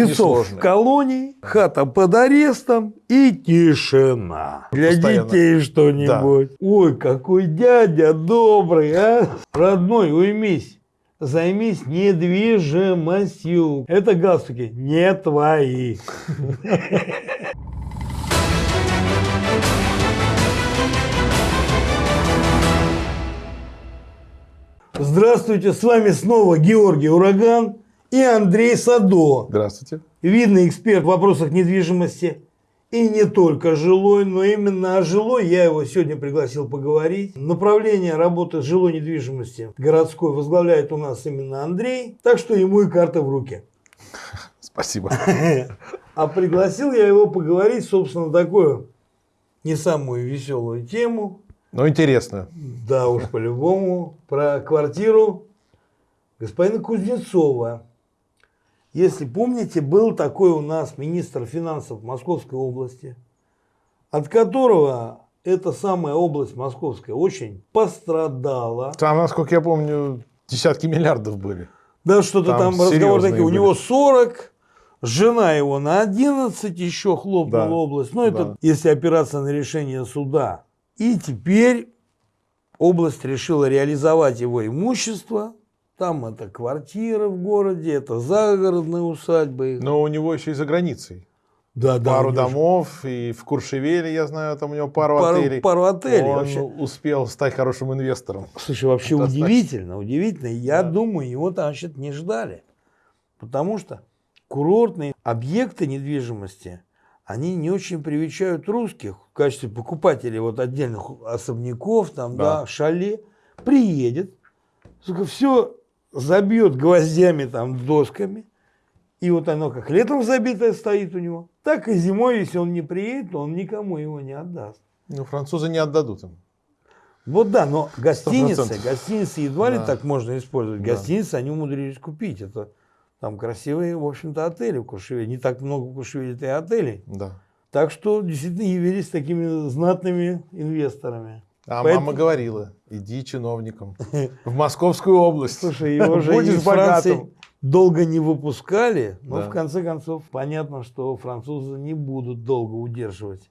Кузнецов в колонии, хата под арестом и тишина. Для Постоянно. детей что-нибудь. Ой, какой дядя добрый, а? Родной, уймись. Займись недвижимостью. Это галстуки не твои. Здравствуйте, с вами снова Георгий Ураган и Андрей Садо. Здравствуйте. Видный эксперт в вопросах недвижимости. И не только жилой, но именно о жилой я его сегодня пригласил поговорить. Направление работы жилой недвижимости городской возглавляет у нас именно Андрей, так что ему и карта в руки. Спасибо. А пригласил я его поговорить, собственно, такую не самую веселую тему. Ну, интересно. Да уж, по-любому, про квартиру господина Кузнецова. Если помните, был такой у нас министр финансов Московской области, от которого эта самая область Московская очень пострадала. Там, насколько я помню, десятки миллиардов были. Да, что-то Там там, разговор такие. У были. него 40, жена его на 11 еще хлопнула Да, область. Ну, это да. если опираться на решение суда. И теперь область решила реализовать его имущество. Там это квартира в городе, это загородные усадьбы. Но у него еще и за границей. да, да, пару домов, и в Куршевеле, я знаю, там у него пару, пару, отелей. пару отелей. Он вообще. успел стать хорошим инвестором. Слушай, вообще Достаточно. удивительно, удивительно. Я Да. думаю, его там вообще не ждали. Потому что курортные объекты недвижимости, они не очень привечают русских в качестве покупателей вот отдельных особняков, там, да, Да. шале. Приедет, все забьет гвоздями, там, досками. И вот оно как летом забитое стоит у него, так и зимой, если он не приедет, то он никому его не отдаст. Ну, французы не отдадут им. Вот да, но гостиницы, 100%. гостиницы едва ли Да. так можно использовать. Да. Гостиницы они умудрились купить. Это там красивые, в общем-то, отели в Куршевеле. Не так много в Куршевеле-то и отелей. Да. Так что действительно явились такими знатными инвесторами. А Поэтому- мама говорила, иди чиновником в Московскую область. Слушай, его же Будешь богатым. долго не выпускали, но Да. в конце концов понятно, что французы не будут долго удерживать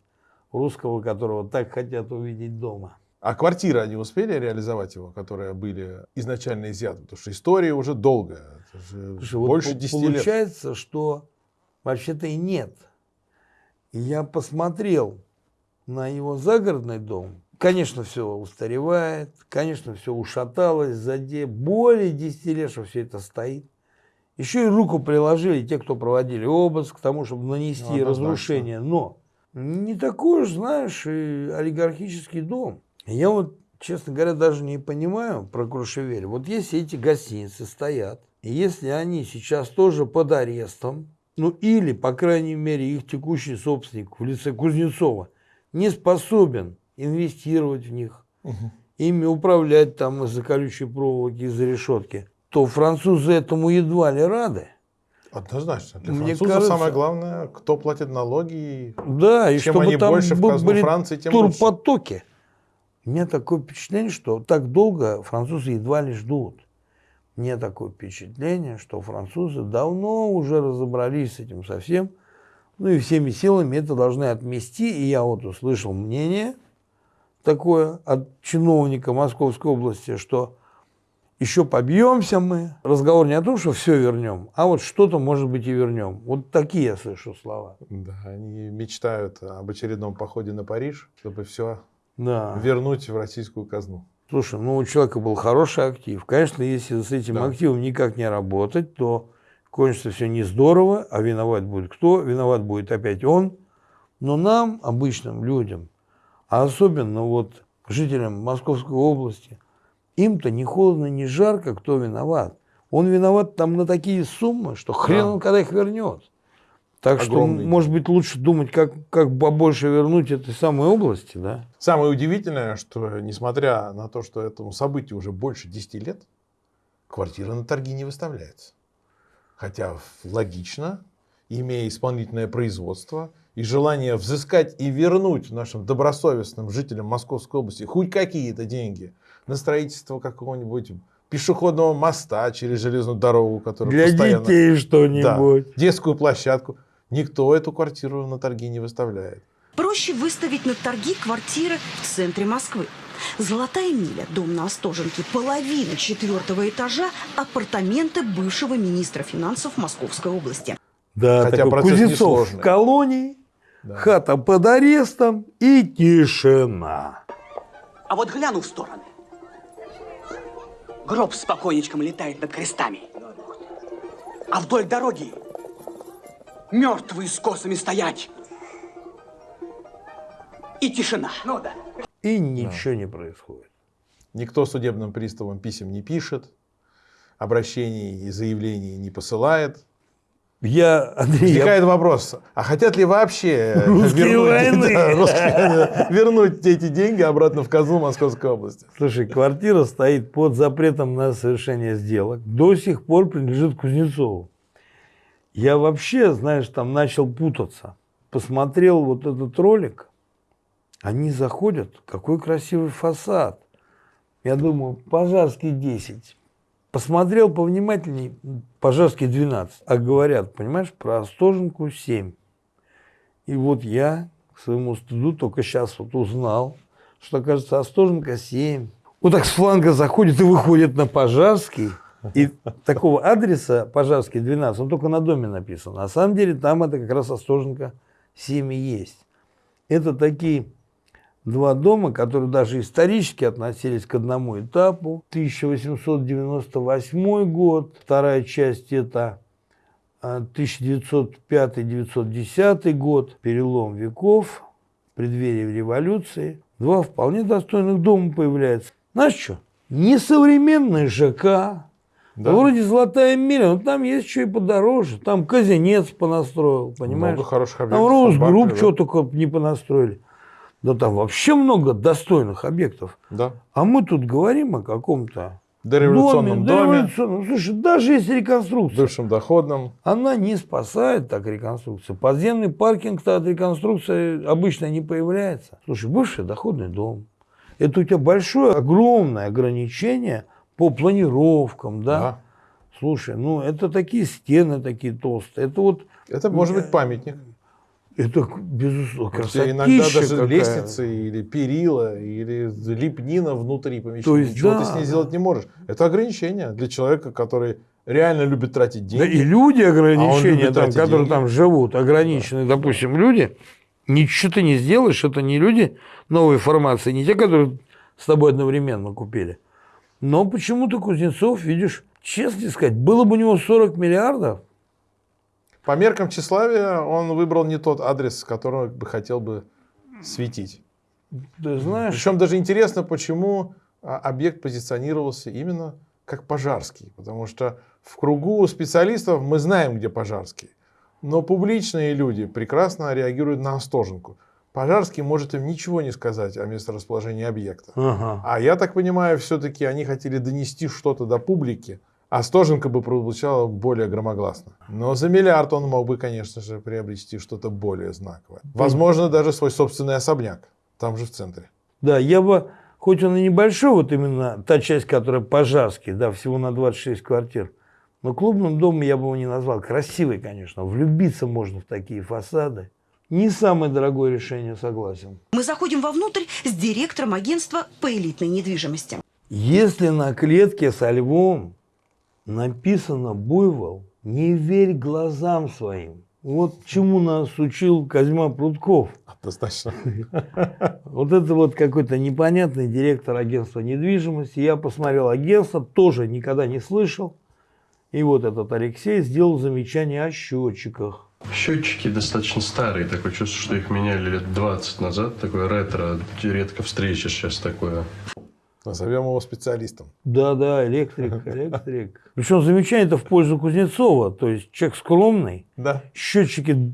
русского, которого так хотят увидеть дома. А квартиры они успели реализовать его, которые были изначально изъяты? Потому что история уже долгая. Слушай, вот больше по- 10 лет. получается, что вообще-то и нет. И я посмотрел на его загородный дом. Конечно, все устаревает, конечно, все ушаталось, заде более 10 лет, что все это стоит. Еще и руку приложили те, кто проводили обыск, к тому, чтобы нанести Ну, разрушение. Но не такой уж, знаешь, и олигархический дом. Я вот, честно говоря, даже не понимаю про Крушевель. Вот если эти гостиницы стоят, и если они сейчас тоже под арестом, ну или, по крайней мере, их текущий собственник в лице Кузнецова не способен инвестировать в них, Мгм. ими управлять там из-за колючей проволоки, из-за решетки, то французы этому едва ли рады. Однозначно. Для Мне французов кажется- самое главное, кто платит налоги. Да, и Чем чтобы они там больше в казну были Франции, тем лучше. турпотоки. У меня такое впечатление, что так долго французы едва ли ждут. Мне такое впечатление, что французы давно уже разобрались с этим совсем. Ну и всеми силами это должны отмести. И я вот услышал мнение такое от чиновника Московской области, что еще побьемся мы. Разговор не о том, что все вернем, а вот что-то, может быть, и вернем. Вот такие я слышу слова. Да, они мечтают об очередном походе на Париж, чтобы все Да. вернуть в российскую казну. Слушай, ну у человека был хороший актив. Конечно, если с этим Да. активом никак не работать, то кончится все не здорово, а виноват будет кто? Виноват будет опять он. Но нам, обычным людям, а особенно вот жителям Московской области, им-то ни холодно, ни жарко, кто виноват. Он виноват там на такие суммы, что хрен Да. он когда их вернет. Так Огромные что, может быть, лучше думать, как, как побольше вернуть этой самой области, да? Самое удивительное, что несмотря на то, что этому событию уже больше 10 лет, квартира на торги не выставляется. Хотя логично, имея исполнительное производство и желание взыскать и вернуть нашим добросовестным жителям Московской области хоть какие-то деньги на строительство какого-нибудь пешеходного моста через железную дорогу, которая Для постоянно... детей Да, что-нибудь. детскую площадку. Никто эту квартиру на торги не выставляет. Проще выставить на торги квартиры в центре Москвы. Золотая миля, дом на Остоженке, половина четвертого этажа, апартаменты бывшего министра финансов Московской области. Да, Хотя такой процесс Кузнецов несложный. в колонии, Да. хата под арестом и тишина. А вот гляну в стороны. Гроб с покойничком летает над крестами. А вдоль дороги мертвые с косами стоять. И тишина. Ну да. И ничего не происходит. Никто судебным приставам писем не пишет, обращений и заявлений не посылает. Я, Андрей, я Возникает вопрос, а хотят ли вообще Русские вернуть, войны. да, русские вернуть эти деньги обратно в казну Московской области? Слушай, квартира стоит под запретом на совершение сделок. До сих пор принадлежит Кузнецову. Я вообще, знаешь, там начал путаться. Посмотрел вот этот ролик. Они заходят. Какой красивый фасад. Я думаю, Пожарский 10. Посмотрел повнимательней, Пожарский 12. А говорят, понимаешь, про Остоженку 7. И вот я, к своему стыду, только сейчас вот узнал, что, кажется, Остоженко 7. Вот так с фланга заходит и выходит на Пожарский. И такого адреса Пожарский 12, он только на доме написан. На самом деле там это как раз Остоженко 7 и есть. Это такие два дома, которые даже исторически относились к одному этапу. 1898 год, вторая часть это а, 1905-1910 год, перелом веков, преддверие революции. Два вполне достойных дома появляются. Знаешь что? Несовременный ЖК, Да. вроде Золотая миля, но там есть что и подороже. Там Казинец понастроил, понимаешь? Много хороших Там объектов. Росгрупп Бакли, что только не понастроили. Да там вообще много достойных объектов. Да. А мы тут говорим о каком-то Дореволюционном доме, дореволюционном. Слушай, даже если реконструкция, бывшем доходном. она не спасает так реконструкция. Подземный паркинг-то от реконструкции обычно не появляется. Слушай, бывший доходный дом. Это у тебя большое, огромное ограничение по планировкам, да? Да. Слушай, ну это такие стены такие толстые. Это вот, Это может быть памятник. Это безусловно, Где иногда красотища даже какая. лестницы или перила, или лепнина внутри помещения. То есть, Ничего да, ты с ней да. сделать не можешь. Это ограничение для человека, который реально любит тратить деньги. Да и люди ограничения, А он любит там, которые деньги. там живут, ограниченные, допустим, люди, ничего ты не сделаешь, это не люди новой формации, не те, которые с тобой одновременно купили. Но почему-то Кузнецов, видишь, честно сказать, было бы у него 40 миллиардов, По меркам тщеславия он выбрал не тот адрес, с которого бы хотел бы светить. ты знаешь, Причем даже интересно, почему а, объект позиционировался именно как пожарский. Потому что в кругу специалистов мы знаем, где пожарский. Но публичные люди прекрасно реагируют на Остоженку. Пожарский может им ничего не сказать о месторасположении объекта. ага. А я так понимаю, все-таки они хотели донести что-то до публики, а Стоженко бы прозвучало более громогласно. Но за миллиард он мог бы, конечно же, приобрести что-то более знаковое. Возможно, даже свой собственный особняк, там же в центре. Да, я бы, хоть он и небольшой, вот именно та часть, которая пожарский, да, всего на 26 квартир, но клубным домом я бы его не назвал. Красивый, конечно, влюбиться можно в такие фасады. Не самое дорогое решение, согласен. Мы заходим вовнутрь с директором агентства по элитной недвижимости. Если на клетке со львом написано «Буйвол», не верь глазам своим. Вот чему нас учил Козьма Прутков. Однозначно. Вот это вот какой-то непонятный директор агентства недвижимости. Я посмотрел агентство, тоже никогда не слышал. И вот этот Алексей сделал замечание о счетчиках. Счетчики достаточно старые, такое чувство, что их меняли лет 20 назад. Такое ретро, редко встречаешь сейчас такое. Назовем его специалистом. Да-да, электрик, электрик. Причем замечание-то в пользу Кузнецова. То есть человек скромный, Да. счетчики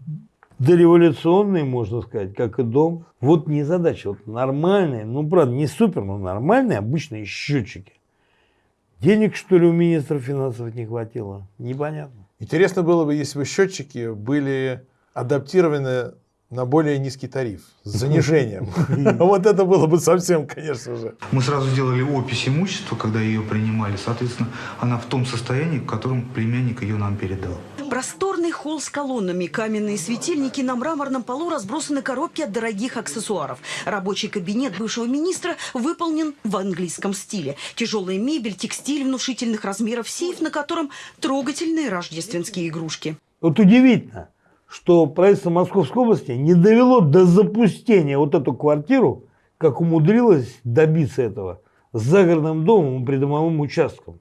дореволюционные, можно сказать, как и дом. Вот не задача, вот нормальные, ну, правда, не супер, но нормальные обычные счетчики. Денег, что ли, у министра финансов не хватило? Непонятно. Интересно было бы, если бы счетчики были адаптированы на более низкий тариф с занижением. Вот это было бы совсем, конечно же. Мы сразу сделали опись имущества, когда ее принимали. Соответственно, она в том состоянии, в котором племянник ее нам передал. Просторный холл с колоннами, каменные светильники, на мраморном полу разбросаны коробки от дорогих аксессуаров. Рабочий кабинет бывшего министра выполнен в английском стиле. Тяжелая мебель, текстиль внушительных размеров, сейф, на котором трогательные рождественские игрушки. Вот удивительно, что правительство Московской области не довело до запустения вот эту квартиру, как умудрилось добиться этого, с загородным домом и придомовым участком.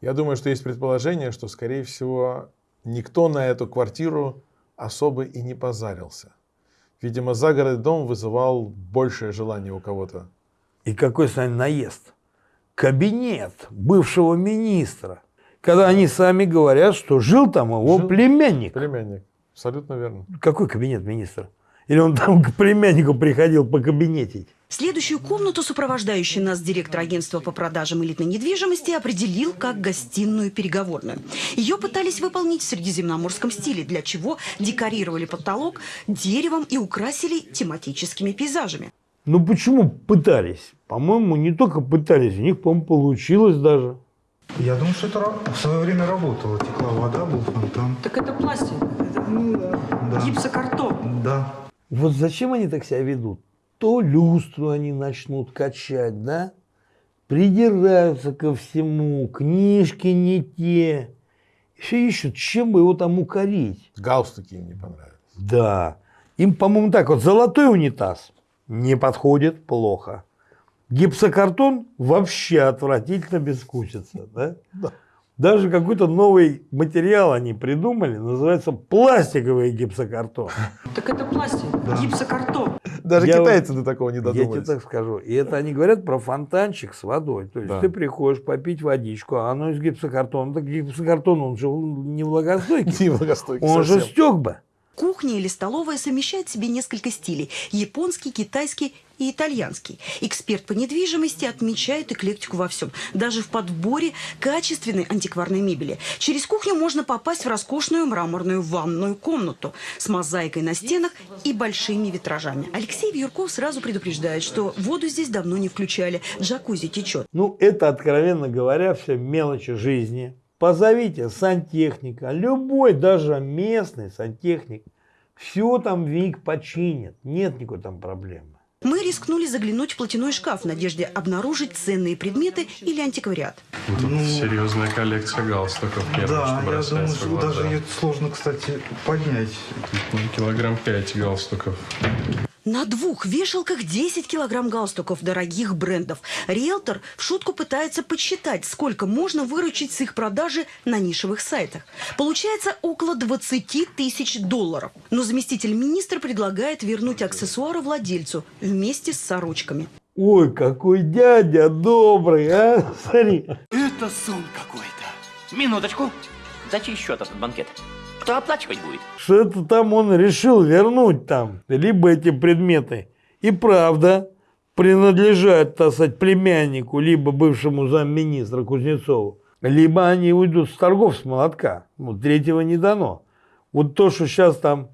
Я думаю, что есть предположение, что, скорее всего, никто на эту квартиру особо и не позарился. Видимо, загородный дом вызывал большее желание у кого-то. И какой, Сань, наезд? Кабинет бывшего министра. Когда они сами говорят, что жил там его Жил. племянник. Племянник. Абсолютно верно. Какой кабинет министра? Или он там к племяннику приходил по кабинетить? Следующую комнату сопровождающий нас директор агентства по продажам элитной недвижимости определил как гостиную переговорную. Ее пытались выполнить в средиземноморском стиле, для чего декорировали потолок деревом и украсили тематическими пейзажами. Ну почему пытались? По-моему, не только пытались, у них, по-моему, получилось даже. Я думаю, что это в свое время работало. Текла вода, был фонтан. Так это пластик, это Да. гипсокартон. Да. Вот зачем они так себя ведут? То люстру они начнут качать, да? Придираются ко всему, книжки не те. Все ищут, чем бы его там укорить. Галстуки им не понравились. Да. Им, по-моему, так вот, золотой унитаз не подходит, плохо. Гипсокартон вообще отвратительно безвкусица, да? Да. Даже какой-то новый материал они придумали, называется пластиковый гипсокартон. Так это пластик, гипсокартон. Даже Я китайцы до такого не Я тебе додумались. так скажу. И это они говорят про фонтанчик с водой. То есть Да. ты приходишь попить водичку, а оно из гипсокартона. Так гипсокартон, он же не влагостойкий. Не благостойкий Он же совсем. стек бы. Кухня или столовая совмещает в себе несколько стилей – японский, китайский и итальянский. Эксперт по недвижимости отмечает эклектику во всем, даже в подборе качественной антикварной мебели. Через кухню можно попасть в роскошную мраморную ванную комнату с мозаикой на стенах и большими витражами. Алексей Вьюрков сразу предупреждает, что воду здесь давно не включали, джакузи течет. Ну, это, откровенно говоря, все мелочи жизни. Позовите сантехника, любой, даже местный сантехник. Все там Вик починит. Нет никакой там проблемы. Мы рискнули заглянуть в платяной шкаф в надежде обнаружить ценные предметы или антиквариат. Тут серьезная коллекция галстуков. первое, да, я думаю, что даже ее сложно, кстати, поднять. Ну, Килограмм пять галстуков. На двух вешалках 10 килограмм галстуков дорогих брендов. Риэлтор в шутку пытается подсчитать, сколько можно выручить с их продажи на нишевых сайтах. Получается около 20 тысяч долларов. Но заместитель министра предлагает вернуть аксессуары владельцу вместе с сорочками. Ой, какой дядя добрый, а? Смотри. Это сон какой-то. Минуточку. За чей счет этот банкет? Кто оплачивать будет? что это там он решил вернуть там, либо эти предметы и правда принадлежат, так сказать, племяннику, либо бывшему замминистра Кузнецову, либо они уйдут с торгов с молотка. Ну, третьего не дано. Вот то, что сейчас там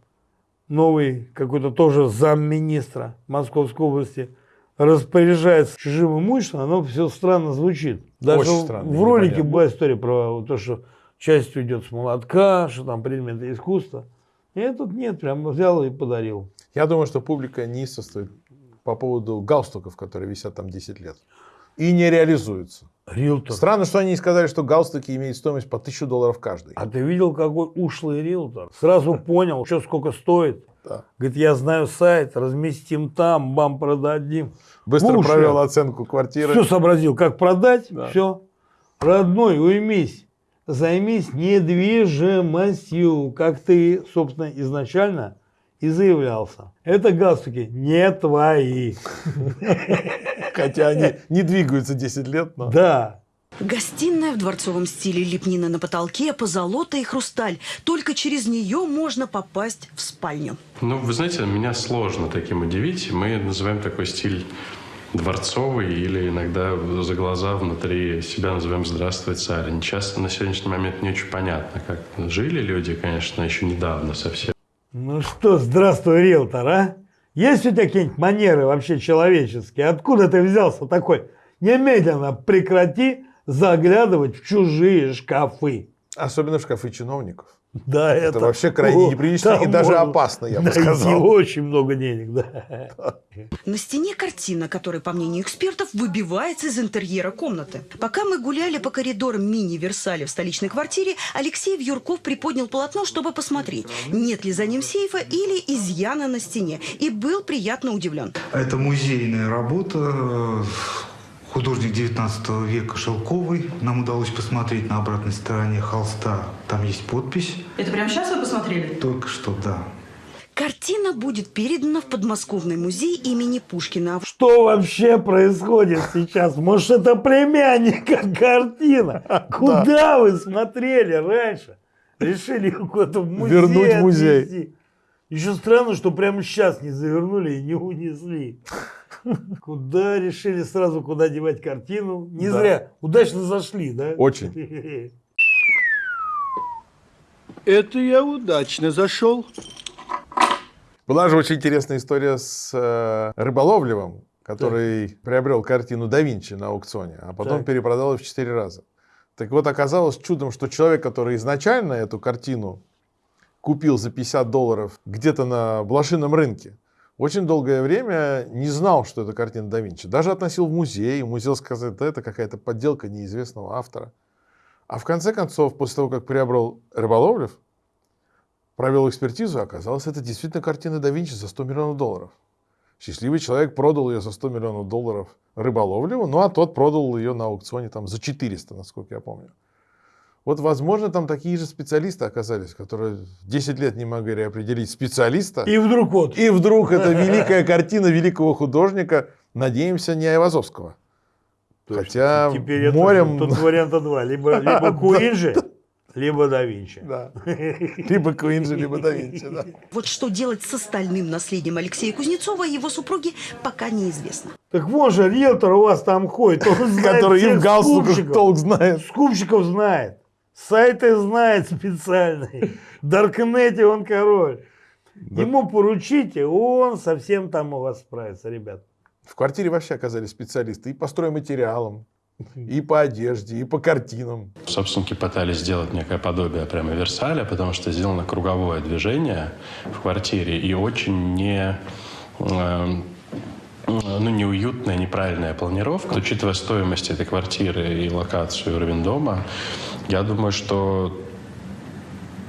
новый какой-то тоже замминистра Московской области распоряжается чужим имуществом, оно все странно звучит. Даже Очень в- странно, в ролике непонятно. была история про то, что часть уйдет с молотка, что там предметы искусства. И тут нет, прям взял и подарил. Я думаю, что публика неистовствует по поводу галстуков, которые висят там 10 лет. И не реализуются. Риэлтор. Странно, что они не сказали, что галстуки имеют стоимость по 1000 долларов каждый. А ты видел, какой ушлый риэлтор? Сразу понял, что сколько стоит. Да. Говорит, я знаю сайт, разместим там, бам, продадим. Быстро Слушай, провел оценку квартиры. Все сообразил, как продать, Да. все. Родной, уймись, займись недвижимостью, как ты, собственно, изначально и заявлялся. Это галстуки не твои. Хотя они не двигаются 10 лет, но... Да. Гостиная в дворцовом стиле, лепнина на потолке, позолота и хрусталь. Только через нее можно попасть в спальню. Ну, вы знаете, меня сложно таким удивить. Мы называем такой стиль дворцовый или иногда за глаза внутри себя называем «Здравствуй, царь». Часто на сегодняшний момент не очень понятно, как жили люди, конечно, еще недавно совсем. Ну что, здравствуй, риэлтор, а? Есть у тебя какие-нибудь манеры вообще человеческие? Откуда ты взялся такой? Немедленно прекрати заглядывать в чужие шкафы. Особенно в шкафы чиновников. Да, это, Это вообще крайне неприлично и даже можно опасно, я бы сказал. очень много денег, да. На стене картина, которая, по мнению экспертов, выбивается из интерьера комнаты. Пока мы гуляли по коридорам мини-Версаля в столичной квартире, Алексей Вьюрков приподнял полотно, чтобы посмотреть, нет ли за ним сейфа или изъяна на стене, и был приятно удивлен. Это музейная работа. Художник 19 века Шелковый. Нам удалось посмотреть на обратной стороне холста. Там есть подпись. Это прямо сейчас вы посмотрели? Только что, да. Картина будет передана в подмосковный музей имени Пушкина. Что вообще происходит сейчас? Может, это племянника картина? Куда вы смотрели раньше? Решили куда-то в музей Вернуть в музей. отвезти. Еще странно, что прямо сейчас не завернули и не унесли. Куда решили сразу, куда девать картину? Не Да. зря. Удачно зашли, да? Очень. Это я удачно зашел. Была же очень интересная история с э, Рыболовлевым, который приобрел картину да Винчи на аукционе, а потом Так. перепродал ее в 4 раза. Так вот, оказалось чудом, что человек, который изначально эту картину купил за 50 долларов где-то на блошином рынке, очень долгое время не знал, что это картина да Винчи. Даже относил в музей, музей сказал, да это какая-то подделка неизвестного автора. А в конце концов, после того, как приобрел Рыболовлев, провел экспертизу, оказалось, это действительно картина да Винчи за 100 миллионов долларов. Счастливый человек продал ее за 100 миллионов долларов Рыболовлеву, ну а тот продал ее на аукционе там за 400, насколько я помню. Вот, возможно, там такие же специалисты оказались, которые 10 лет не могли определить специалиста. И вдруг вот. И вдруг это великая картина великого художника, надеемся, не Айвазовского. Хотя Теперь это- морем... тут варианта два. Либо, либо Куинджи, либо да Винчи. Да. Либо Куинджи, либо да Винчи, да. Вот что делать с остальным наследием Алексея Кузнецова и его супруги, пока неизвестно. Так вон же риэлтор у вас там ходит, он знает Который и в галстуках толк знает. Скупщиков знает, сайты знает специальные, в Даркнете он король. Ему поручите, он совсем там у вас справится, ребят. В квартире вообще оказались специалисты и по стройматериалам, и по одежде, и по картинам. Собственники пытались сделать некое подобие прямо Версаля, потому что сделано круговое движение в квартире и очень не, э, ну, неуютная, неправильная планировка. Учитывая стоимость этой квартиры и локацию, уровень дома, я думаю, что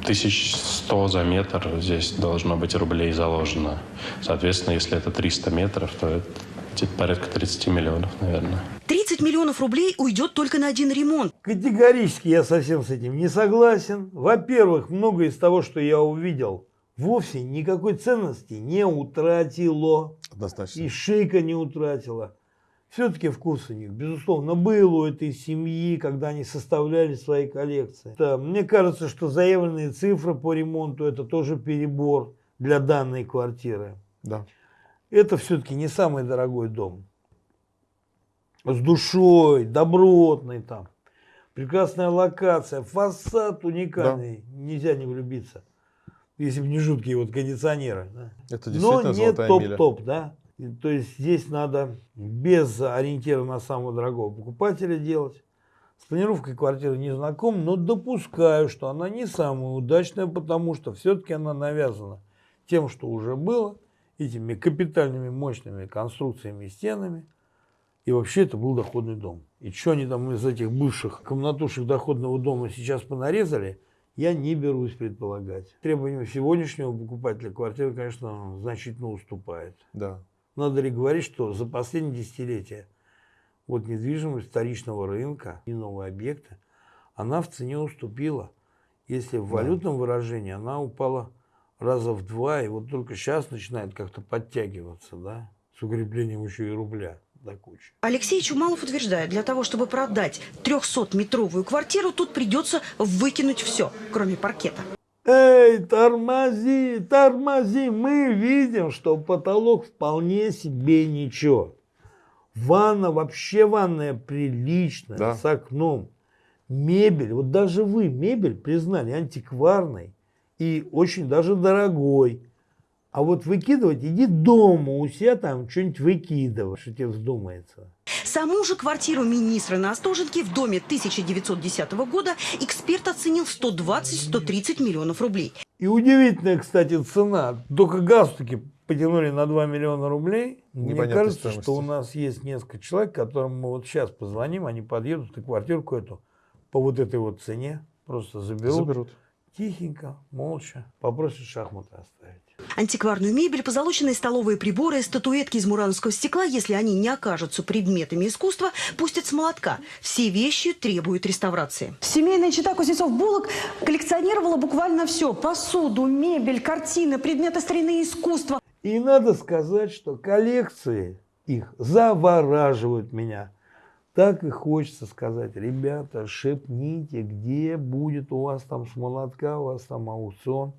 1100 за метр здесь должно быть рублей заложено. Соответственно, если это 300 метров, то это где-то порядка 30 миллионов, наверное. 30 миллионов рублей уйдет только на один ремонт. Категорически я совсем с этим не согласен. Во-первых, многое из того, что я увидел, вовсе никакой ценности не утратило. Однозначно. И шейка не утратила. Все-таки вкус у них, безусловно, был у этой семьи, когда они составляли свои коллекции. Да, мне кажется, что заявленные цифры по ремонту – это тоже перебор для данной квартиры. Да. Это все-таки не самый дорогой дом. С душой, добротный там. Прекрасная локация, фасад уникальный. Нельзя не влюбиться. Если бы не жуткие вот кондиционеры. да. Это Но действительно не золотая миля. топ-топ, да. И То есть здесь надо без ориентира на самого дорогого покупателя делать. С планировкой квартиры не знаком, но допускаю, что она не самая удачная, потому что все-таки она навязана тем, что уже было, этими капитальными мощными конструкциями и стенами. И вообще это был доходный дом. И что они там из этих бывших комнатушек доходного дома сейчас понарезали, я не берусь предполагать. Требованиям сегодняшнего покупателя квартиры, конечно, значительно уступает. Да. Надо ли говорить, что за последние десятилетия вот недвижимость вторичного рынка и новые объекты, она в цене уступила. Если в валютном выражении она упала раза в два, и вот только сейчас начинает как-то подтягиваться, да, с укреплением еще и рубля до кучи. Алексей Чумалов утверждает, для того, чтобы продать 300-метровую квартиру, тут придется выкинуть все, кроме паркета. Эй, тормози, тормози. Мы видим, что потолок вполне себе ничего. Ванна, вообще ванная приличная, Да. с окном. Мебель, вот даже вы мебель признали антикварной И очень даже дорогой. А вот выкидывать, иди дома у себя там что-нибудь выкидывай, что тебе вздумается. Саму же квартиру министра на Остоженке в доме 1910 года эксперт оценил в 120-130 миллионов рублей. И удивительная, кстати, цена. Только галстуки потянули на 2 миллиона рублей. Мне кажется, стоимости. что у нас есть несколько человек, которым мы вот сейчас позвоним, они подъедут и квартирку эту по вот этой вот цене просто заберут. Заберут. Тихенько, молча, попросят шахматы оставить. Антикварную мебель, позолоченные столовые приборы, статуэтки из мурановского стекла, если они не окажутся предметами искусства, пустят с молотка. Все вещи требуют реставрации. Семейная чита Кузнецов-Булок коллекционировала буквально все. Посуду, мебель, картины, предметы старины искусства. И надо сказать, что коллекции их завораживают меня. Так и хочется сказать, ребята, шепните, где будет у вас там с молотка, у вас там аукцион.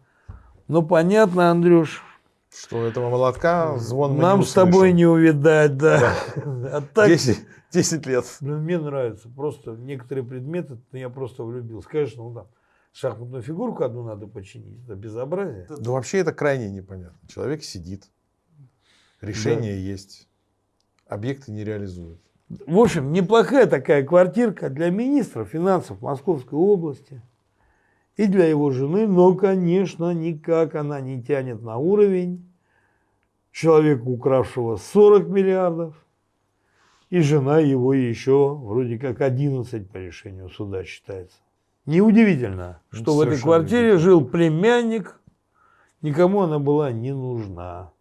Ну, понятно, Андрюш, Что этого молотка звон нам с тобой не увидать, да. А так, 10, 10 лет. ну, мне нравится. Просто некоторые предметы, ну, я просто влюбился. Конечно, ну там шахматную фигурку одну надо починить. Это безобразие. Да вообще это крайне непонятно. Человек сидит, решение есть, объекты не реализуют. В общем, неплохая такая квартирка для министра финансов Московской области и для его жены, но, конечно, никак она не тянет на уровень человека, укравшего 40 миллиардов, и жена его еще вроде как 11 по решению суда считается. Неудивительно, что в этой совершенно квартире жил племянник, никому она была не нужна.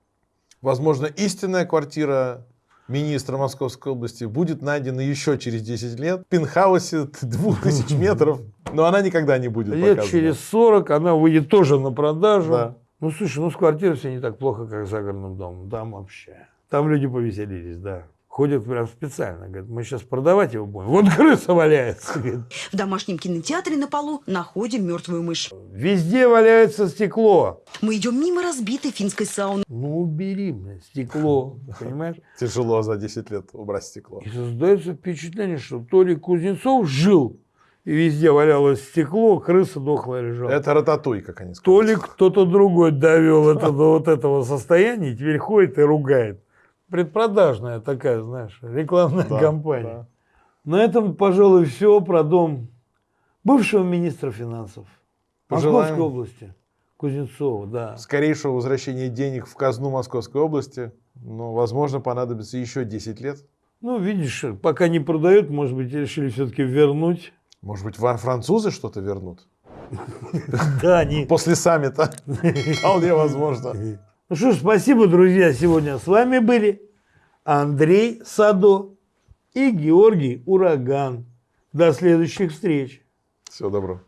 Возможно, истинная квартира министра Московской области будет найдена еще через 10 лет в пентхаусе 2000 метров, но она никогда не будет Лет показана. через 40 она выйдет тоже на продажу. Да. Ну, слушай, ну с квартирой все не так плохо, как с загородным домом. Там вообще. Там люди повеселились, да. Ходят прям специально. Говорят, мы сейчас продавать его будем. Вот крыса валяется. говорит. В домашнем кинотеатре на полу находим мертвую мышь. Везде валяется стекло. Мы идем мимо разбитой финской сауны. Ну, убери, блядь, стекло. Понимаешь? Тяжело за 10 лет убрать стекло. И создается впечатление, что то ли Кузнецов жил, и везде валялось стекло, крыса дохлая лежала. Это рататуй, как они То сказали. ли кто-то другой довел это до вот этого состояния, и теперь ходит и ругает. Предпродажная такая, знаешь, рекламная Да, кампания. На этом, пожалуй, все про дом бывшего министра финансов Пожелаем. Московской области. Кузнецова, да. Скорейшего возвращения денег в казну Московской области, но, возможно, понадобится еще 10 лет. Ну, видишь, пока не продают, может быть, решили все-таки вернуть. Может быть, французы что-то вернут? Да, они... После саммита. Вполне возможно. Ну что ж, спасибо, друзья. Сегодня с вами были Андрей Садо и Георгий Ураган. До следующих встреч. Всего доброго.